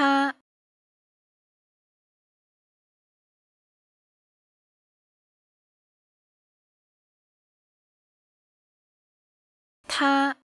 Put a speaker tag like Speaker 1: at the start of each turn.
Speaker 1: 他，他。